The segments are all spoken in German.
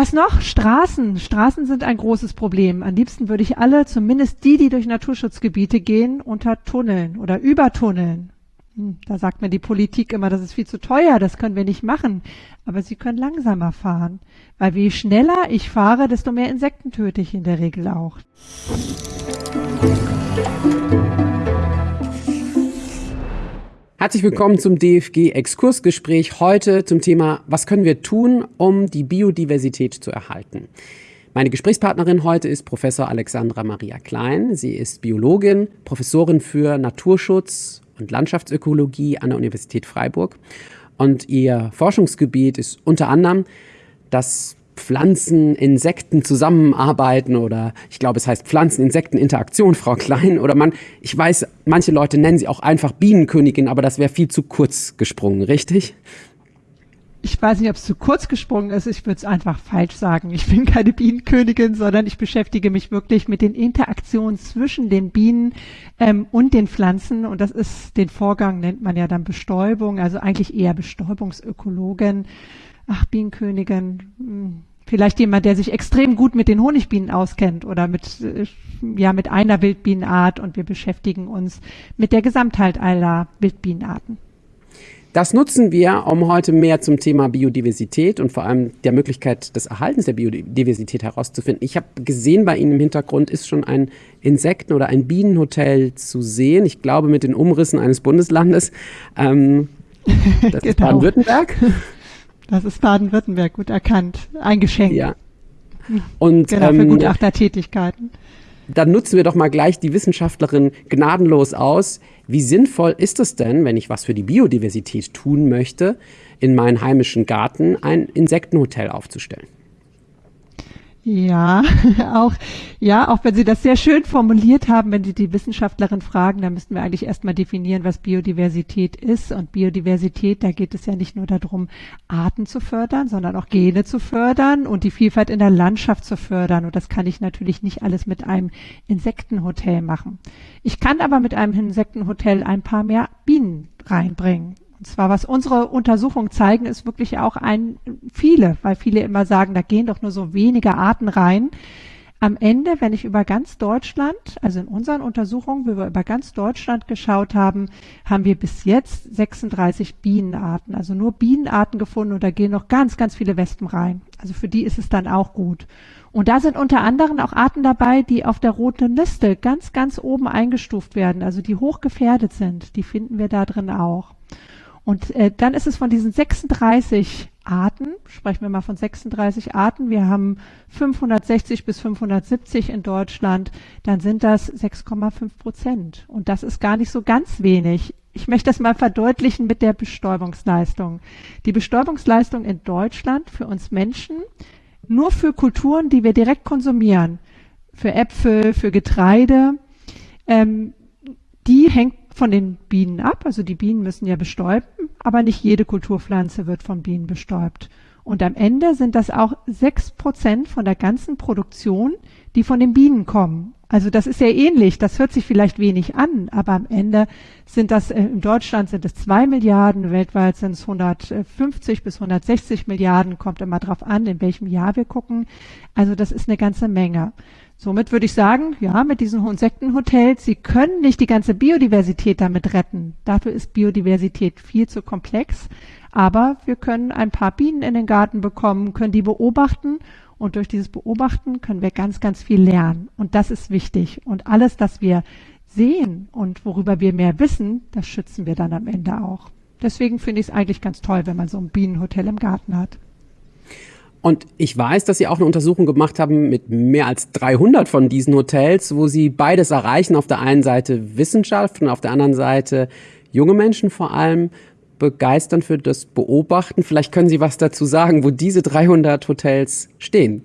Was noch? Straßen. Straßen sind ein großes Problem. Am liebsten würde ich alle, zumindest die, die durch Naturschutzgebiete gehen, unter Tunneln oder übertunneln. Hm, da sagt mir die Politik immer, das ist viel zu teuer, das können wir nicht machen. Aber sie können langsamer fahren. Weil je schneller ich fahre, desto mehr Insekten töte ich in der Regel auch. Herzlich willkommen zum DFG Exkursgespräch heute zum Thema Was können wir tun, um die Biodiversität zu erhalten? Meine Gesprächspartnerin heute ist Professor Alexandra Maria Klein. Sie ist Biologin, Professorin für Naturschutz und Landschaftsökologie an der Universität Freiburg. Und ihr Forschungsgebiet ist unter anderem das Pflanzen, Insekten zusammenarbeiten oder ich glaube, es heißt Pflanzen-Insekten-Interaktion, Frau Klein. Oder man, ich weiß, manche Leute nennen sie auch einfach Bienenkönigin, aber das wäre viel zu kurz gesprungen, richtig? Ich weiß nicht, ob es zu kurz gesprungen ist. Ich würde es einfach falsch sagen. Ich bin keine Bienenkönigin, sondern ich beschäftige mich wirklich mit den Interaktionen zwischen den Bienen ähm, und den Pflanzen. Und das ist, den Vorgang nennt man ja dann Bestäubung, also eigentlich eher Bestäubungsökologin. Ach, Bienenkönigin, hm, vielleicht jemand, der sich extrem gut mit den Honigbienen auskennt oder mit, äh, ja, mit einer Wildbienenart und wir beschäftigen uns mit der Gesamtheit aller Wildbienenarten. Das nutzen wir, um heute mehr zum Thema Biodiversität und vor allem der Möglichkeit des Erhaltens der Biodiversität herauszufinden. Ich habe gesehen, bei Ihnen im Hintergrund ist schon ein Insekten- oder ein Bienenhotel zu sehen. Ich glaube, mit den Umrissen eines Bundeslandes. Ähm, das genau. ist Baden-Württemberg. Das ist Baden-Württemberg gut erkannt. Ein Geschenk. Ja. Und, genau, für ähm, Gutachtertätigkeiten. Dann nutzen wir doch mal gleich die Wissenschaftlerin gnadenlos aus. Wie sinnvoll ist es denn, wenn ich was für die Biodiversität tun möchte, in meinen heimischen Garten ein Insektenhotel aufzustellen? Ja, auch, ja, auch wenn Sie das sehr schön formuliert haben, wenn Sie die Wissenschaftlerin fragen, dann müssten wir eigentlich erstmal definieren, was Biodiversität ist. Und Biodiversität, da geht es ja nicht nur darum, Arten zu fördern, sondern auch Gene zu fördern und die Vielfalt in der Landschaft zu fördern. Und das kann ich natürlich nicht alles mit einem Insektenhotel machen. Ich kann aber mit einem Insektenhotel ein paar mehr Bienen reinbringen. Und zwar, was unsere Untersuchungen zeigen, ist wirklich auch ein, viele, weil viele immer sagen, da gehen doch nur so wenige Arten rein. Am Ende, wenn ich über ganz Deutschland, also in unseren Untersuchungen, wie wir über ganz Deutschland geschaut haben, haben wir bis jetzt 36 Bienenarten, also nur Bienenarten gefunden und da gehen noch ganz, ganz viele Wespen rein. Also für die ist es dann auch gut. Und da sind unter anderem auch Arten dabei, die auf der roten Liste ganz, ganz oben eingestuft werden, also die hoch gefährdet sind. Die finden wir da drin auch. Und äh, dann ist es von diesen 36 Arten, sprechen wir mal von 36 Arten, wir haben 560 bis 570 in Deutschland, dann sind das 6,5 Prozent. Und das ist gar nicht so ganz wenig. Ich möchte das mal verdeutlichen mit der Bestäubungsleistung. Die Bestäubungsleistung in Deutschland für uns Menschen, nur für Kulturen, die wir direkt konsumieren, für Äpfel, für Getreide, ähm, die hängt von den Bienen ab. Also die Bienen müssen ja bestäuben, aber nicht jede Kulturpflanze wird von Bienen bestäubt. Und am Ende sind das auch sechs Prozent von der ganzen Produktion, die von den Bienen kommen. Also das ist ja ähnlich. Das hört sich vielleicht wenig an, aber am Ende sind das, äh, in Deutschland sind es zwei Milliarden, weltweit sind es 150 bis 160 Milliarden, kommt immer drauf an, in welchem Jahr wir gucken. Also das ist eine ganze Menge. Somit würde ich sagen, ja, mit diesen Insektenhotels, sie können nicht die ganze Biodiversität damit retten. Dafür ist Biodiversität viel zu komplex. Aber wir können ein paar Bienen in den Garten bekommen, können die beobachten und durch dieses Beobachten können wir ganz, ganz viel lernen. Und das ist wichtig. Und alles, das wir sehen und worüber wir mehr wissen, das schützen wir dann am Ende auch. Deswegen finde ich es eigentlich ganz toll, wenn man so ein Bienenhotel im Garten hat. Und ich weiß, dass Sie auch eine Untersuchung gemacht haben mit mehr als 300 von diesen Hotels, wo Sie beides erreichen. Auf der einen Seite Wissenschaft und auf der anderen Seite junge Menschen vor allem begeistern für das Beobachten. Vielleicht können Sie was dazu sagen, wo diese 300 Hotels stehen.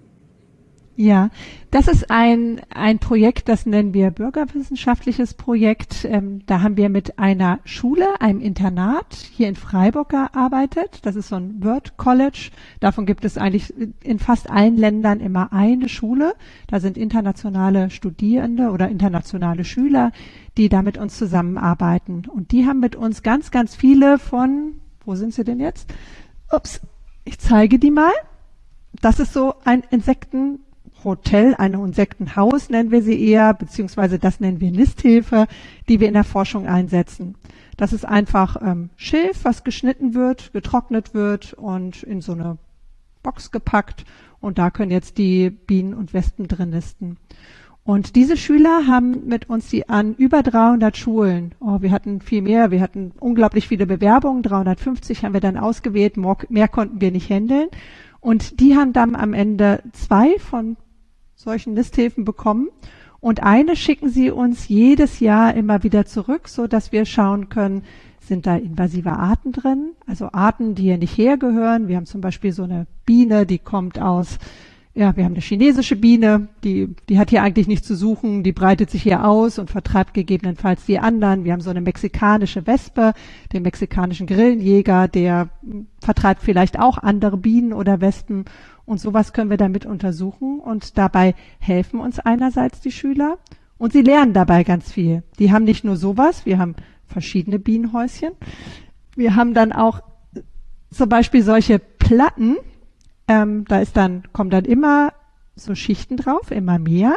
Ja, das ist ein, ein Projekt, das nennen wir bürgerwissenschaftliches Projekt. Ähm, da haben wir mit einer Schule, einem Internat hier in Freiburg gearbeitet. Das ist so ein Word College. Davon gibt es eigentlich in fast allen Ländern immer eine Schule. Da sind internationale Studierende oder internationale Schüler, die da mit uns zusammenarbeiten. Und die haben mit uns ganz, ganz viele von, wo sind sie denn jetzt? Ups, ich zeige die mal. das ist so ein Insektenhotel, ein Insektenhaus nennen wir sie eher, beziehungsweise das nennen wir Nisthilfe, die wir in der Forschung einsetzen. Das ist einfach ähm, Schilf, was geschnitten wird, getrocknet wird und in so eine Box gepackt. Und da können jetzt die Bienen und Wespen drin nisten. Und diese Schüler haben mit uns die an über 300 Schulen, oh, wir hatten viel mehr, wir hatten unglaublich viele Bewerbungen, 350 haben wir dann ausgewählt, mehr konnten wir nicht handeln. Und die haben dann am Ende zwei von solchen Nisthilfen bekommen. Und eine schicken sie uns jedes Jahr immer wieder zurück, so dass wir schauen können, sind da invasive Arten drin, also Arten, die hier nicht hergehören. Wir haben zum Beispiel so eine Biene, die kommt aus ja, wir haben eine chinesische Biene, die, die hat hier eigentlich nichts zu suchen, die breitet sich hier aus und vertreibt gegebenenfalls die anderen. Wir haben so eine mexikanische Wespe, den mexikanischen Grillenjäger, der vertreibt vielleicht auch andere Bienen oder Wespen und sowas können wir damit untersuchen und dabei helfen uns einerseits die Schüler und sie lernen dabei ganz viel. Die haben nicht nur sowas, wir haben verschiedene Bienenhäuschen. Wir haben dann auch zum Beispiel solche Platten, ähm, da ist dann, kommen dann immer so Schichten drauf, immer mehr.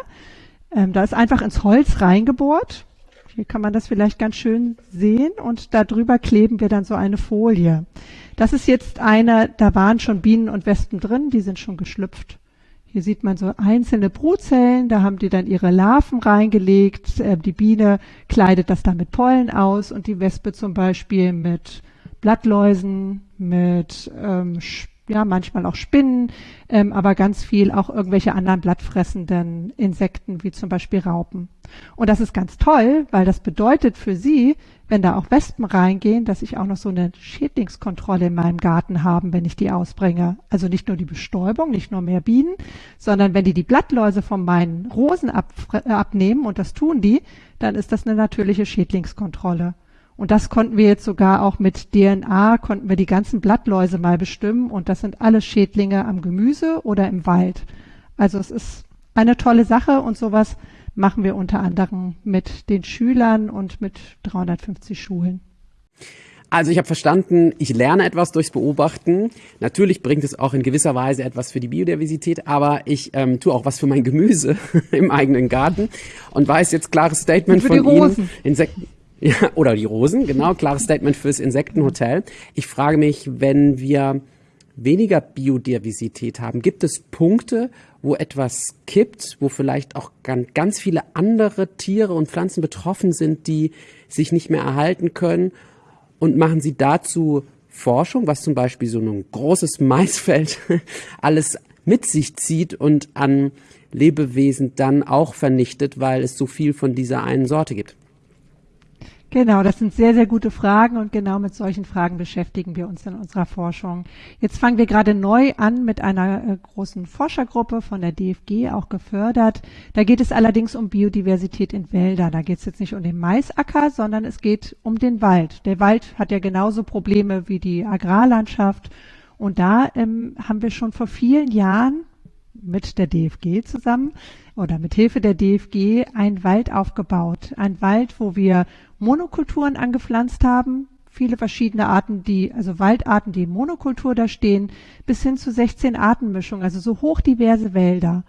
Ähm, da ist einfach ins Holz reingebohrt. Hier kann man das vielleicht ganz schön sehen und da drüber kleben wir dann so eine Folie. Das ist jetzt eine, da waren schon Bienen und Wespen drin, die sind schon geschlüpft. Hier sieht man so einzelne Brutzellen, da haben die dann ihre Larven reingelegt. Äh, die Biene kleidet das dann mit Pollen aus und die Wespe zum Beispiel mit Blattläusen, mit ähm, ja, manchmal auch Spinnen, ähm, aber ganz viel auch irgendwelche anderen blattfressenden Insekten, wie zum Beispiel Raupen. Und das ist ganz toll, weil das bedeutet für sie, wenn da auch Wespen reingehen, dass ich auch noch so eine Schädlingskontrolle in meinem Garten haben, wenn ich die ausbringe. Also nicht nur die Bestäubung, nicht nur mehr Bienen, sondern wenn die die Blattläuse von meinen Rosen ab, äh, abnehmen, und das tun die, dann ist das eine natürliche Schädlingskontrolle. Und das konnten wir jetzt sogar auch mit DNA, konnten wir die ganzen Blattläuse mal bestimmen. Und das sind alle Schädlinge am Gemüse oder im Wald. Also es ist eine tolle Sache und sowas machen wir unter anderem mit den Schülern und mit 350 Schulen. Also ich habe verstanden, ich lerne etwas durchs Beobachten. Natürlich bringt es auch in gewisser Weise etwas für die Biodiversität, aber ich ähm, tue auch was für mein Gemüse im eigenen Garten und weiß jetzt klares Statement von Ihnen. Insekten. Ja, oder die Rosen, genau, klares Statement fürs Insektenhotel. Ich frage mich, wenn wir weniger Biodiversität haben, gibt es Punkte, wo etwas kippt, wo vielleicht auch ganz viele andere Tiere und Pflanzen betroffen sind, die sich nicht mehr erhalten können? Und machen Sie dazu Forschung, was zum Beispiel so ein großes Maisfeld alles mit sich zieht und an Lebewesen dann auch vernichtet, weil es so viel von dieser einen Sorte gibt? Genau, das sind sehr, sehr gute Fragen und genau mit solchen Fragen beschäftigen wir uns in unserer Forschung. Jetzt fangen wir gerade neu an mit einer äh, großen Forschergruppe von der DFG, auch gefördert. Da geht es allerdings um Biodiversität in Wäldern. Da geht es jetzt nicht um den Maisacker, sondern es geht um den Wald. Der Wald hat ja genauso Probleme wie die Agrarlandschaft. Und da ähm, haben wir schon vor vielen Jahren mit der DFG zusammen oder mit Hilfe der DFG einen Wald aufgebaut. Ein Wald, wo wir Monokulturen angepflanzt haben, viele verschiedene Arten, die, also Waldarten, die in Monokultur da stehen, bis hin zu 16 Artenmischungen, also so hochdiverse Wälder.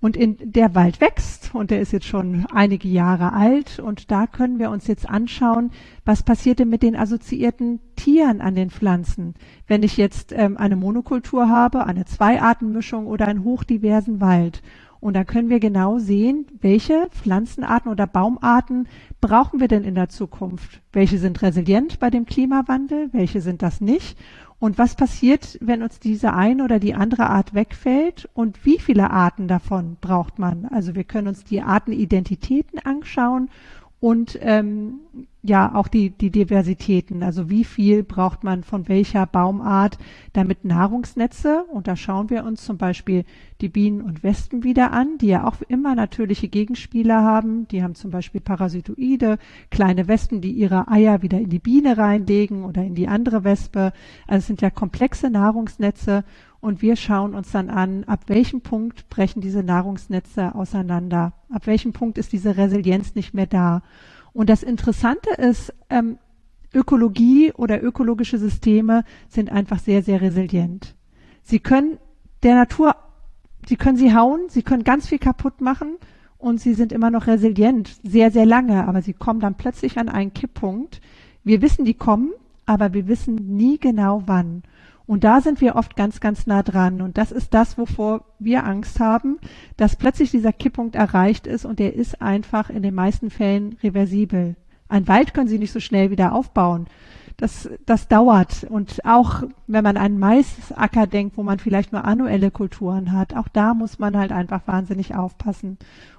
Und in der Wald wächst und der ist jetzt schon einige Jahre alt und da können wir uns jetzt anschauen, was passierte mit den assoziierten Tieren an den Pflanzen. Wenn ich jetzt ähm, eine Monokultur habe, eine Zweiartenmischung oder einen hochdiversen Wald. Und da können wir genau sehen, welche Pflanzenarten oder Baumarten brauchen wir denn in der Zukunft? Welche sind resilient bei dem Klimawandel? Welche sind das nicht? Und was passiert, wenn uns diese eine oder die andere Art wegfällt? Und wie viele Arten davon braucht man? Also wir können uns die Artenidentitäten anschauen und ähm, ja auch die, die Diversitäten, also wie viel braucht man von welcher Baumart, damit Nahrungsnetze, und da schauen wir uns zum Beispiel die Bienen und Wespen wieder an, die ja auch immer natürliche Gegenspieler haben, die haben zum Beispiel Parasitoide, kleine Wespen, die ihre Eier wieder in die Biene reinlegen oder in die andere Wespe, also es sind ja komplexe Nahrungsnetze und wir schauen uns dann an, ab welchem Punkt brechen diese Nahrungsnetze auseinander, ab welchem Punkt ist diese Resilienz nicht mehr da. Und das Interessante ist, ähm, Ökologie oder ökologische Systeme sind einfach sehr, sehr resilient. Sie können der Natur, sie können sie hauen, sie können ganz viel kaputt machen und sie sind immer noch resilient, sehr, sehr lange, aber sie kommen dann plötzlich an einen Kipppunkt. Wir wissen, die kommen, aber wir wissen nie genau wann. Und da sind wir oft ganz, ganz nah dran. Und das ist das, wovor wir Angst haben, dass plötzlich dieser Kipppunkt erreicht ist und der ist einfach in den meisten Fällen reversibel. Ein Wald können Sie nicht so schnell wieder aufbauen. Das, das dauert. Und auch wenn man an Maisacker denkt, wo man vielleicht nur annuelle Kulturen hat, auch da muss man halt einfach wahnsinnig aufpassen.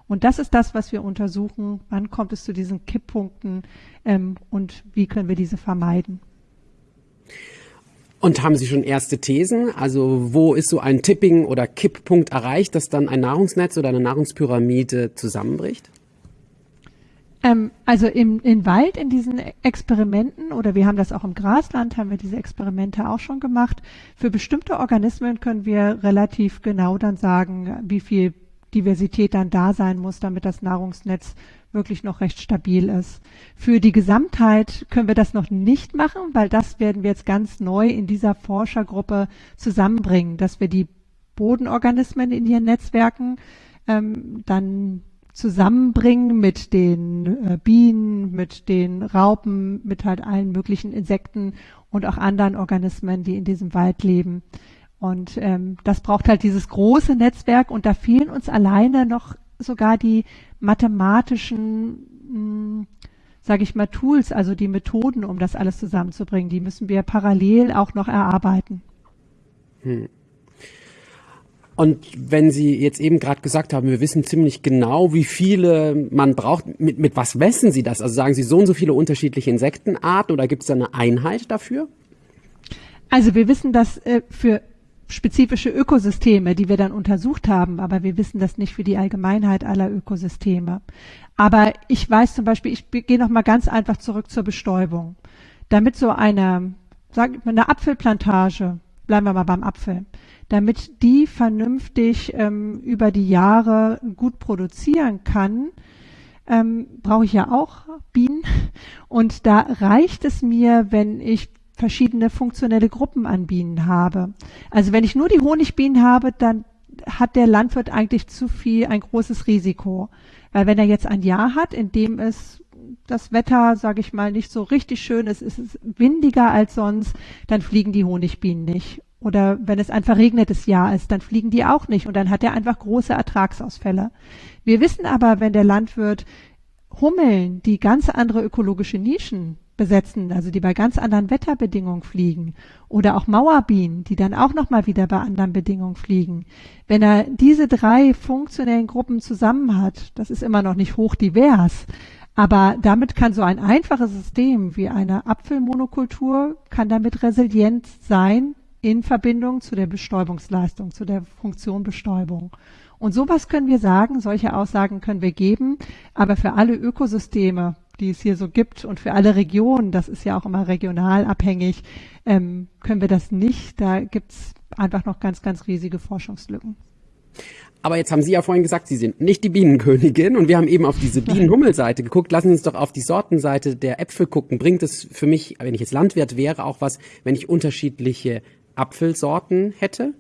Und das ist das, was wir untersuchen. Wann kommt es zu diesen Kipppunkten ähm, und wie können wir diese vermeiden? Und haben Sie schon erste Thesen? Also wo ist so ein Tipping- oder Kipppunkt erreicht, dass dann ein Nahrungsnetz oder eine Nahrungspyramide zusammenbricht? Ähm, also im, im Wald, in diesen Experimenten, oder wir haben das auch im Grasland, haben wir diese Experimente auch schon gemacht. Für bestimmte Organismen können wir relativ genau dann sagen, wie viel Diversität dann da sein muss, damit das Nahrungsnetz wirklich noch recht stabil ist. Für die Gesamtheit können wir das noch nicht machen, weil das werden wir jetzt ganz neu in dieser Forschergruppe zusammenbringen, dass wir die Bodenorganismen in ihren Netzwerken ähm, dann zusammenbringen mit den äh, Bienen, mit den Raupen, mit halt allen möglichen Insekten und auch anderen Organismen, die in diesem Wald leben. Und ähm, das braucht halt dieses große Netzwerk und da fehlen uns alleine noch sogar die mathematischen, sage ich mal, Tools, also die Methoden, um das alles zusammenzubringen. Die müssen wir parallel auch noch erarbeiten. Hm. Und wenn Sie jetzt eben gerade gesagt haben, wir wissen ziemlich genau, wie viele man braucht, mit, mit was messen Sie das? Also sagen Sie so und so viele unterschiedliche Insektenarten oder gibt es da eine Einheit dafür? Also wir wissen, dass äh, für spezifische Ökosysteme, die wir dann untersucht haben, aber wir wissen das nicht für die Allgemeinheit aller Ökosysteme. Aber ich weiß zum Beispiel, ich gehe noch mal ganz einfach zurück zur Bestäubung. Damit so eine, sagen wir, eine Apfelplantage, bleiben wir mal beim Apfel, damit die vernünftig ähm, über die Jahre gut produzieren kann, ähm, brauche ich ja auch Bienen. Und da reicht es mir, wenn ich verschiedene funktionelle Gruppen an Bienen habe. Also wenn ich nur die Honigbienen habe, dann hat der Landwirt eigentlich zu viel, ein großes Risiko. Weil wenn er jetzt ein Jahr hat, in dem es das Wetter, sage ich mal, nicht so richtig schön ist, ist es windiger als sonst, dann fliegen die Honigbienen nicht. Oder wenn es ein verregnetes Jahr ist, dann fliegen die auch nicht und dann hat er einfach große Ertragsausfälle. Wir wissen aber, wenn der Landwirt Hummeln, die ganz andere ökologische Nischen besetzen, also die bei ganz anderen Wetterbedingungen fliegen oder auch Mauerbienen, die dann auch noch mal wieder bei anderen Bedingungen fliegen. Wenn er diese drei funktionellen Gruppen zusammen hat, das ist immer noch nicht hochdivers, aber damit kann so ein einfaches System wie eine Apfelmonokultur kann damit resilient sein in Verbindung zu der Bestäubungsleistung, zu der Funktion Bestäubung. Und sowas können wir sagen, solche Aussagen können wir geben, aber für alle Ökosysteme, die es hier so gibt und für alle Regionen, das ist ja auch immer regional abhängig, ähm, können wir das nicht. Da gibt's einfach noch ganz, ganz riesige Forschungslücken. Aber jetzt haben Sie ja vorhin gesagt, Sie sind nicht die Bienenkönigin und wir haben eben auf diese Bienenhummelseite geguckt. Lassen Sie uns doch auf die Sortenseite der Äpfel gucken. Bringt es für mich, wenn ich jetzt Landwirt wäre, auch was, wenn ich unterschiedliche Apfelsorten hätte?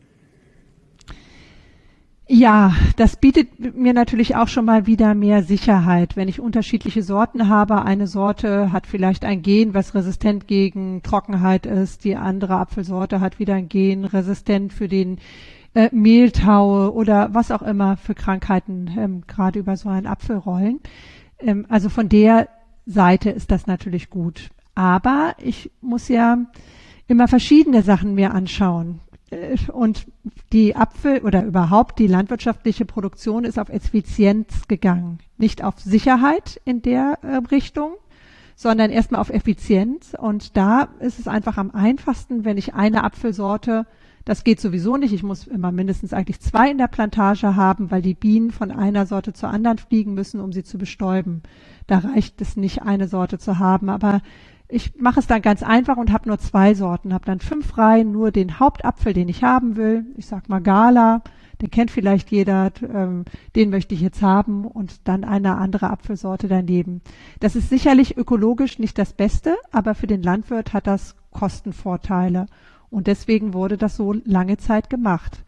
Ja, das bietet mir natürlich auch schon mal wieder mehr Sicherheit. Wenn ich unterschiedliche Sorten habe, eine Sorte hat vielleicht ein Gen, was resistent gegen Trockenheit ist, die andere Apfelsorte hat wieder ein Gen resistent für den äh, Mehltaue oder was auch immer für Krankheiten ähm, gerade über so einen Apfel rollen. Ähm, also von der Seite ist das natürlich gut. Aber ich muss ja immer verschiedene Sachen mir anschauen. Äh, und die Apfel oder überhaupt die landwirtschaftliche Produktion ist auf Effizienz gegangen. Nicht auf Sicherheit in der äh, Richtung, sondern erstmal auf Effizienz. Und da ist es einfach am einfachsten, wenn ich eine Apfelsorte, das geht sowieso nicht, ich muss immer mindestens eigentlich zwei in der Plantage haben, weil die Bienen von einer Sorte zur anderen fliegen müssen, um sie zu bestäuben. Da reicht es nicht, eine Sorte zu haben. Aber ich mache es dann ganz einfach und habe nur zwei Sorten, habe dann fünf Reihen, nur den Hauptapfel, den ich haben will. Ich sag mal Gala, den kennt vielleicht jeder, ähm, den möchte ich jetzt haben und dann eine andere Apfelsorte daneben. Das ist sicherlich ökologisch nicht das Beste, aber für den Landwirt hat das Kostenvorteile und deswegen wurde das so lange Zeit gemacht.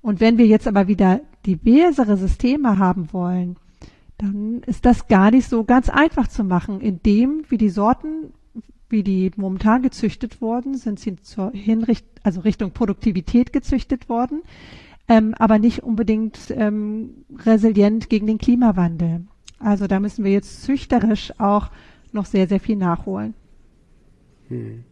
Und wenn wir jetzt aber wieder diversere Systeme haben wollen, dann ist das gar nicht so ganz einfach zu machen. In dem, wie die Sorten, wie die momentan gezüchtet worden, sind sie zur Hinricht, also Richtung Produktivität gezüchtet worden, ähm, aber nicht unbedingt ähm, resilient gegen den Klimawandel. Also da müssen wir jetzt züchterisch auch noch sehr, sehr viel nachholen. Hm.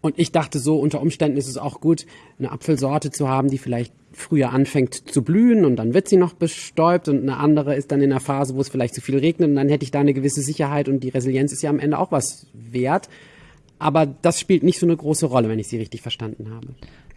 Und ich dachte so, unter Umständen ist es auch gut, eine Apfelsorte zu haben, die vielleicht früher anfängt zu blühen und dann wird sie noch bestäubt und eine andere ist dann in der Phase, wo es vielleicht zu viel regnet und dann hätte ich da eine gewisse Sicherheit und die Resilienz ist ja am Ende auch was wert. Aber das spielt nicht so eine große Rolle, wenn ich Sie richtig verstanden habe.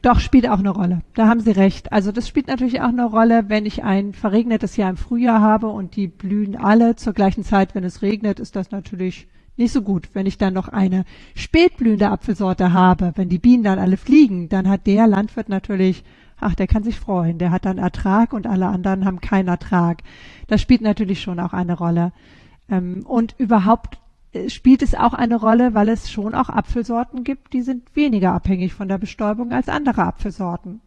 Doch, spielt auch eine Rolle. Da haben Sie recht. Also das spielt natürlich auch eine Rolle, wenn ich ein verregnetes Jahr im Frühjahr habe und die blühen alle zur gleichen Zeit, wenn es regnet, ist das natürlich nicht so gut. Wenn ich dann noch eine spätblühende Apfelsorte habe, wenn die Bienen dann alle fliegen, dann hat der Landwirt natürlich, ach, der kann sich freuen. Der hat dann Ertrag und alle anderen haben keinen Ertrag. Das spielt natürlich schon auch eine Rolle. Ähm, und überhaupt äh, spielt es auch eine Rolle, weil es schon auch Apfelsorten gibt, die sind weniger abhängig von der Bestäubung als andere Apfelsorten.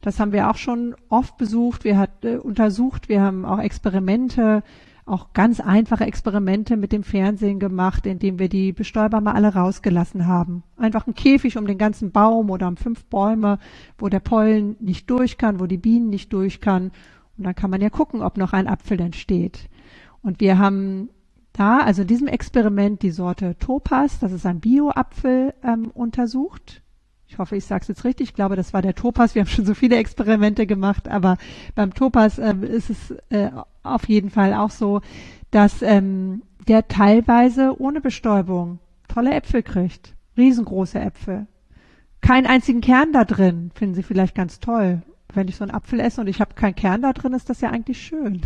Das haben wir auch schon oft besucht, wir hat äh, untersucht, wir haben auch Experimente, auch ganz einfache Experimente mit dem Fernsehen gemacht, indem wir die Bestäuber mal alle rausgelassen haben. Einfach ein Käfig um den ganzen Baum oder um fünf Bäume, wo der Pollen nicht durch kann, wo die Bienen nicht durch kann. Und dann kann man ja gucken, ob noch ein Apfel entsteht. Und wir haben da, also in diesem Experiment, die Sorte Topaz, das ist ein Bio-Apfel, ähm, untersucht. Ich hoffe, ich sage es jetzt richtig. Ich glaube, das war der Topaz. Wir haben schon so viele Experimente gemacht, aber beim Topaz ähm, ist es äh, auf jeden Fall auch so, dass ähm, der teilweise ohne Bestäubung tolle Äpfel kriegt. Riesengroße Äpfel. Keinen einzigen Kern da drin. Finden Sie vielleicht ganz toll wenn ich so einen Apfel esse und ich habe keinen Kern da drin, ist das ja eigentlich schön.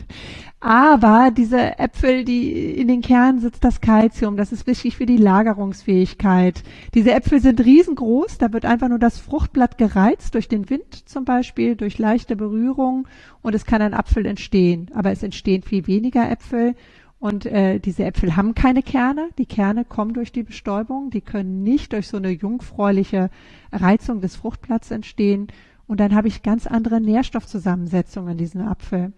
Aber diese Äpfel, die in den Kernen sitzt das Kalzium, das ist wichtig für die Lagerungsfähigkeit. Diese Äpfel sind riesengroß, da wird einfach nur das Fruchtblatt gereizt durch den Wind zum Beispiel, durch leichte Berührung und es kann ein Apfel entstehen. Aber es entstehen viel weniger Äpfel und äh, diese Äpfel haben keine Kerne. Die Kerne kommen durch die Bestäubung. Die können nicht durch so eine jungfräuliche Reizung des Fruchtblatts entstehen. Und dann habe ich ganz andere Nährstoffzusammensetzungen in diesem Apfel.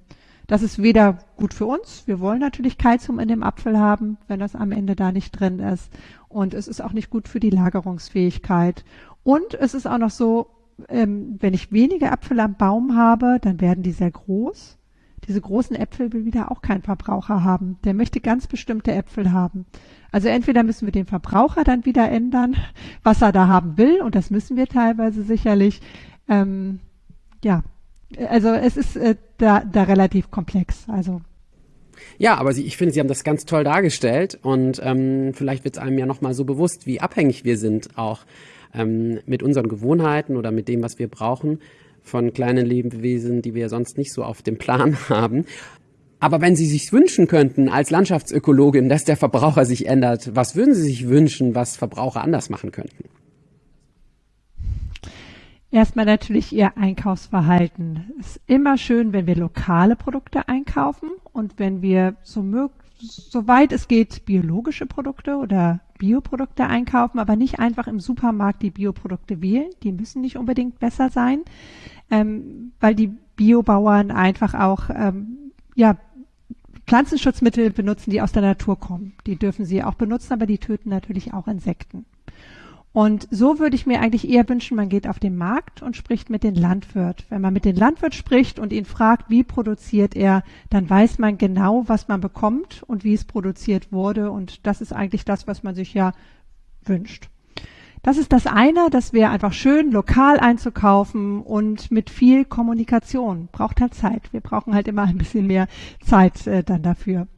Das ist weder gut für uns. Wir wollen natürlich Kalzium in dem Apfel haben, wenn das am Ende da nicht drin ist. Und es ist auch nicht gut für die Lagerungsfähigkeit. Und es ist auch noch so, ähm, wenn ich wenige Äpfel am Baum habe, dann werden die sehr groß. Diese großen Äpfel will wieder auch kein Verbraucher haben. Der möchte ganz bestimmte Äpfel haben. Also entweder müssen wir den Verbraucher dann wieder ändern, was er da haben will, und das müssen wir teilweise sicherlich, ähm, ja, also es ist äh, da, da relativ komplex. Also ja, aber Sie, ich finde, Sie haben das ganz toll dargestellt und ähm, vielleicht wird es einem ja nochmal so bewusst, wie abhängig wir sind auch ähm, mit unseren Gewohnheiten oder mit dem, was wir brauchen von kleinen Lebewesen, die wir sonst nicht so auf dem Plan haben. Aber wenn Sie sich wünschen könnten als Landschaftsökologin, dass der Verbraucher sich ändert, was würden Sie sich wünschen, was Verbraucher anders machen könnten? Erstmal natürlich Ihr Einkaufsverhalten. Es ist immer schön, wenn wir lokale Produkte einkaufen und wenn wir so soweit es geht, biologische Produkte oder Bioprodukte einkaufen, aber nicht einfach im Supermarkt die Bioprodukte wählen. Die müssen nicht unbedingt besser sein, ähm, weil die Biobauern einfach auch ähm, ja, Pflanzenschutzmittel benutzen, die aus der Natur kommen. Die dürfen sie auch benutzen, aber die töten natürlich auch Insekten. Und so würde ich mir eigentlich eher wünschen, man geht auf den Markt und spricht mit dem Landwirt. Wenn man mit dem Landwirt spricht und ihn fragt, wie produziert er, dann weiß man genau, was man bekommt und wie es produziert wurde. Und das ist eigentlich das, was man sich ja wünscht. Das ist das eine, das wäre einfach schön, lokal einzukaufen und mit viel Kommunikation. Braucht halt Zeit. Wir brauchen halt immer ein bisschen mehr Zeit äh, dann dafür.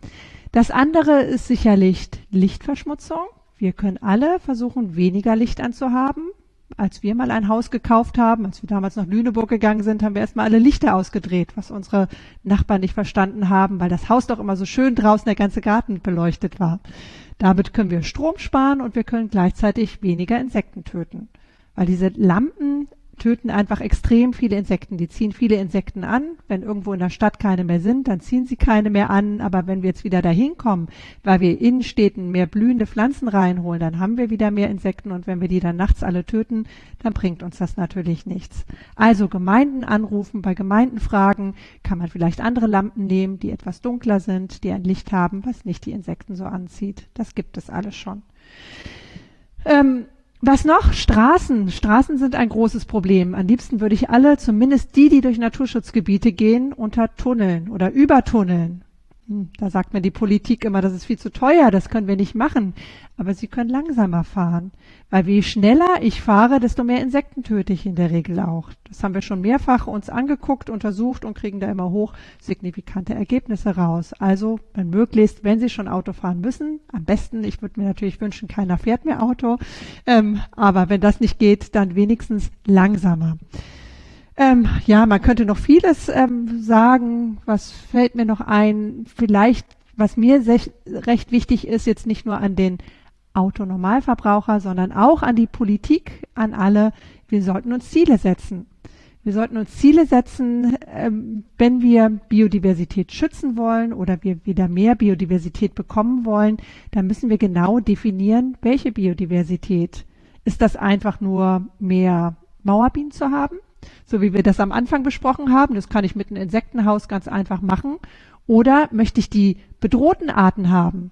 Das andere ist sicherlich Lichtverschmutzung. Wir können alle versuchen, weniger Licht anzuhaben. Als wir mal ein Haus gekauft haben, als wir damals nach Lüneburg gegangen sind, haben wir erstmal alle Lichter ausgedreht, was unsere Nachbarn nicht verstanden haben, weil das Haus doch immer so schön draußen der ganze Garten beleuchtet war. Damit können wir Strom sparen und wir können gleichzeitig weniger Insekten töten. Weil diese Lampen töten einfach extrem viele Insekten. Die ziehen viele Insekten an. Wenn irgendwo in der Stadt keine mehr sind, dann ziehen sie keine mehr an. Aber wenn wir jetzt wieder dahin kommen, weil wir in Städten mehr blühende Pflanzen reinholen, dann haben wir wieder mehr Insekten. Und wenn wir die dann nachts alle töten, dann bringt uns das natürlich nichts. Also Gemeinden anrufen, bei Gemeinden fragen, kann man vielleicht andere Lampen nehmen, die etwas dunkler sind, die ein Licht haben, was nicht die Insekten so anzieht. Das gibt es alles schon. Ähm, was noch? Straßen. Straßen sind ein großes Problem. Am liebsten würde ich alle, zumindest die, die durch Naturschutzgebiete gehen, unter Tunneln oder übertunneln. Hm, da sagt mir die Politik immer, das ist viel zu teuer, das können wir nicht machen. Aber sie können langsamer fahren. Weil je schneller ich fahre, desto mehr Insekten töte ich in der Regel auch. Das haben wir schon mehrfach uns angeguckt, untersucht und kriegen da immer hoch signifikante Ergebnisse raus. Also, wenn möglichst, wenn Sie schon Auto fahren müssen, am besten, ich würde mir natürlich wünschen, keiner fährt mehr Auto. Ähm, aber wenn das nicht geht, dann wenigstens langsamer. Ähm, ja, man könnte noch vieles ähm, sagen. Was fällt mir noch ein? Vielleicht, was mir recht wichtig ist, jetzt nicht nur an den Autonormalverbraucher, sondern auch an die Politik, an alle. Wir sollten uns Ziele setzen. Wir sollten uns Ziele setzen, ähm, wenn wir Biodiversität schützen wollen oder wir wieder mehr Biodiversität bekommen wollen, dann müssen wir genau definieren, welche Biodiversität. Ist das einfach nur mehr Mauerbienen zu haben? So wie wir das am Anfang besprochen haben. Das kann ich mit einem Insektenhaus ganz einfach machen. Oder möchte ich die bedrohten Arten haben?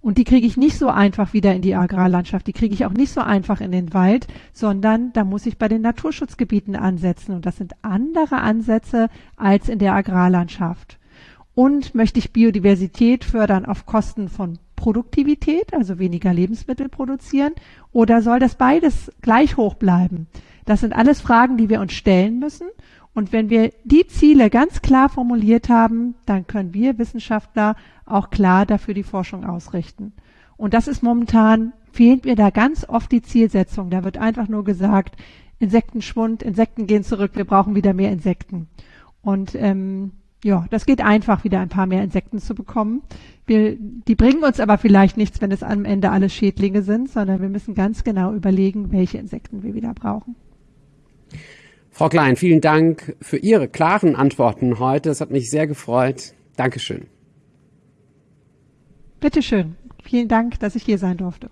Und die kriege ich nicht so einfach wieder in die Agrarlandschaft, die kriege ich auch nicht so einfach in den Wald, sondern da muss ich bei den Naturschutzgebieten ansetzen. Und das sind andere Ansätze als in der Agrarlandschaft. Und möchte ich Biodiversität fördern auf Kosten von Produktivität, also weniger Lebensmittel produzieren, oder soll das beides gleich hoch bleiben? Das sind alles Fragen, die wir uns stellen müssen. Und wenn wir die Ziele ganz klar formuliert haben, dann können wir Wissenschaftler auch klar dafür die Forschung ausrichten. Und das ist momentan, fehlt mir da ganz oft die Zielsetzung. Da wird einfach nur gesagt, Insektenschwund, Insekten gehen zurück, wir brauchen wieder mehr Insekten. Und ähm, ja, das geht einfach, wieder ein paar mehr Insekten zu bekommen. Wir, die bringen uns aber vielleicht nichts, wenn es am Ende alles Schädlinge sind, sondern wir müssen ganz genau überlegen, welche Insekten wir wieder brauchen. Frau Klein, vielen Dank für Ihre klaren Antworten heute. Das hat mich sehr gefreut. Dankeschön. Bitteschön. Vielen Dank, dass ich hier sein durfte.